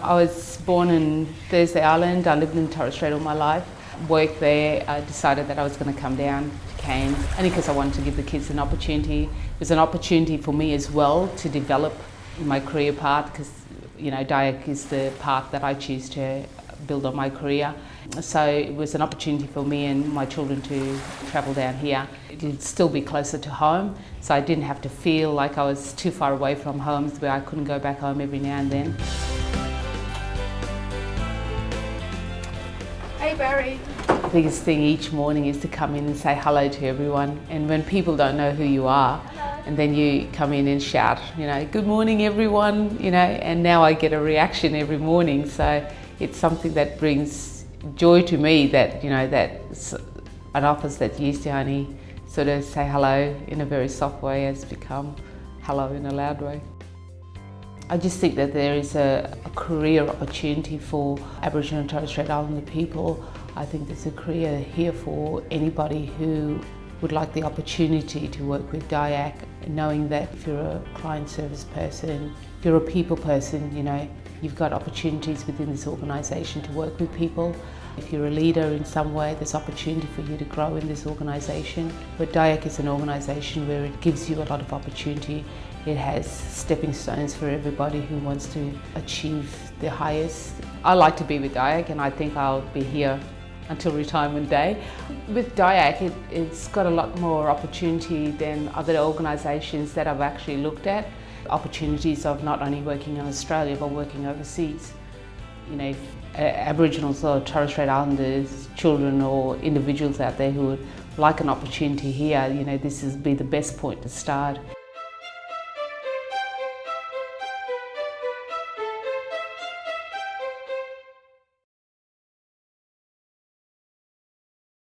I was born in Thursday Island. I lived in Torres Strait all my life. Worked there. I decided that I was going to come down to Cairns only because I wanted to give the kids an opportunity. It was an opportunity for me as well to develop my career path because you know DIAC is the path that I choose to build on my career. So it was an opportunity for me and my children to travel down here. It'd still be closer to home, so I didn't have to feel like I was too far away from home where I couldn't go back home every now and then. Hey Barry. The biggest thing each morning is to come in and say hello to everyone. And when people don't know who you are, and then you come in and shout, you know, good morning everyone, you know, and now I get a reaction every morning. So it's something that brings joy to me that, you know, that an office that used to only sort of say hello in a very soft way has become hello in a loud way. I just think that there is a, a, career opportunity for Aboriginal and Torres Strait Islander people. I think there's a career here for anybody who would like the opportunity to work with DIAC, knowing that if you're a client service person, if you're a people person, you know, you've got opportunities within this organisation to work with people. If you're a leader in some way, there's opportunity for you to grow in this organisation. But DIAC is an organisation where it gives you a lot of opportunity it has stepping stones for everybody who wants to achieve the highest. I like to be with DIAC and I think I'll be here until retirement day. With DIAC, it, it's got a lot more opportunity than other organisations that I've actually looked at. Opportunities of not only working in Australia but working overseas. You know, uh, Aboriginals or Torres Strait Islanders, children or individuals out there who would like an opportunity here, you know, this would be the best point to start.